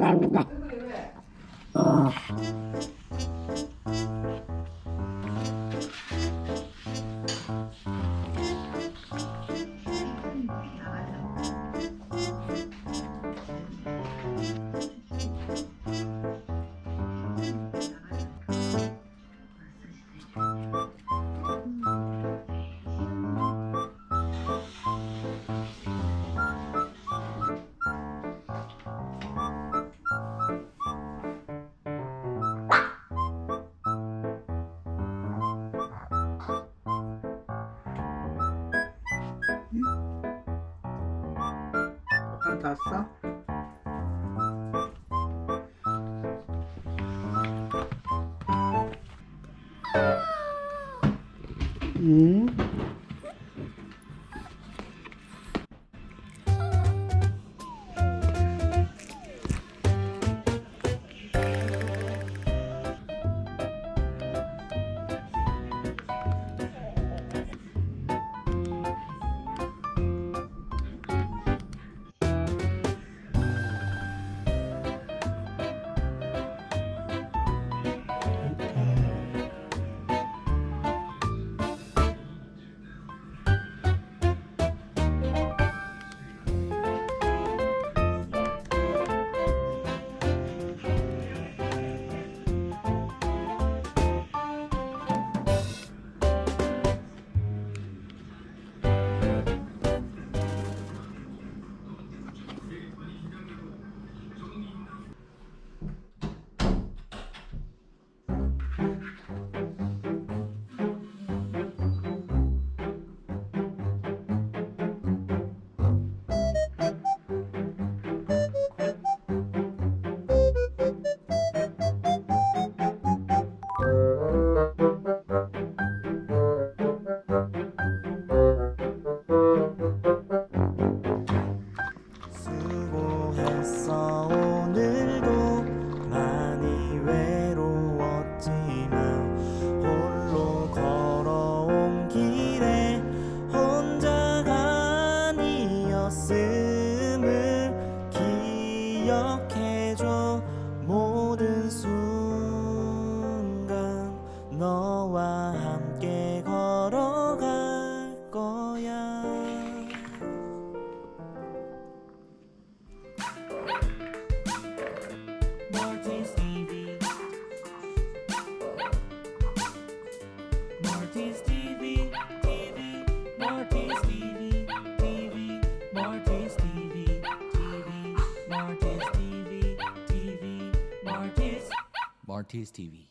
한 땄어? 음? 수고했어 길에 혼자가 아니었음을 기억해 Marty's TV, TV, Marty's TV, TV, Marty's TV, TV, Marty's Marty's TV.